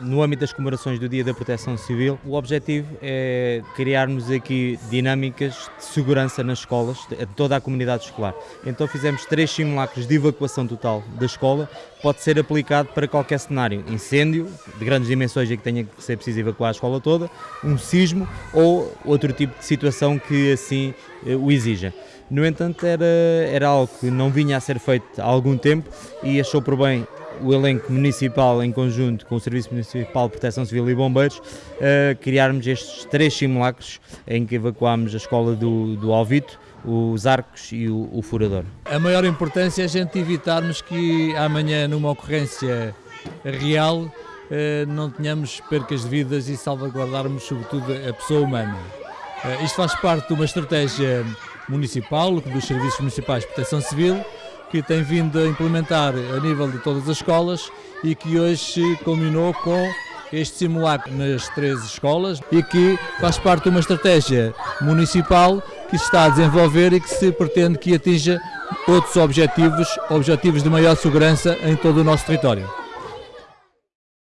No âmbito das comemorações do Dia da Proteção Civil, o objetivo é criarmos aqui dinâmicas de segurança nas escolas, de toda a comunidade escolar. Então fizemos três simulacros de evacuação total da escola, pode ser aplicado para qualquer cenário, incêndio de grandes dimensões em que tenha que ser preciso evacuar a escola toda, um sismo ou outro tipo de situação que assim eh, o exija. No entanto, era, era algo que não vinha a ser feito há algum tempo e achou por bem o elenco municipal em conjunto com o Serviço Municipal de Proteção Civil e Bombeiros uh, criarmos estes três simulacros em que evacuámos a escola do, do Alvito, os arcos e o, o furador. A maior importância é a gente evitarmos que amanhã numa ocorrência real eh, não tenhamos percas de vidas e salvaguardarmos sobretudo a pessoa humana. Eh, isto faz parte de uma estratégia municipal, dos Serviços Municipais de Proteção Civil, que tem vindo a implementar a nível de todas as escolas e que hoje culminou com este simulacro nas três escolas e que faz parte de uma estratégia municipal que se está a desenvolver e que se pretende que atinja outros objetivos, objetivos de maior segurança em todo o nosso território.